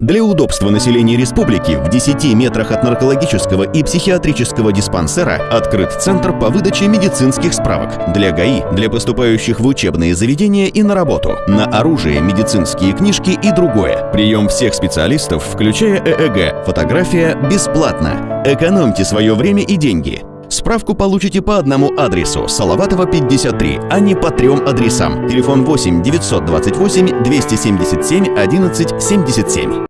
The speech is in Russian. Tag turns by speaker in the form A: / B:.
A: Для удобства населения республики в 10 метрах от наркологического и психиатрического диспансера открыт Центр по выдаче медицинских справок для ГАИ, для поступающих в учебные заведения и на работу, на оружие, медицинские книжки и другое. Прием всех специалистов, включая ЭЭГ, фотография бесплатно. Экономьте свое время и деньги. Справку получите по одному адресу Салаватова 53, а не по трем адресам. Телефон 8 928 277 11 77.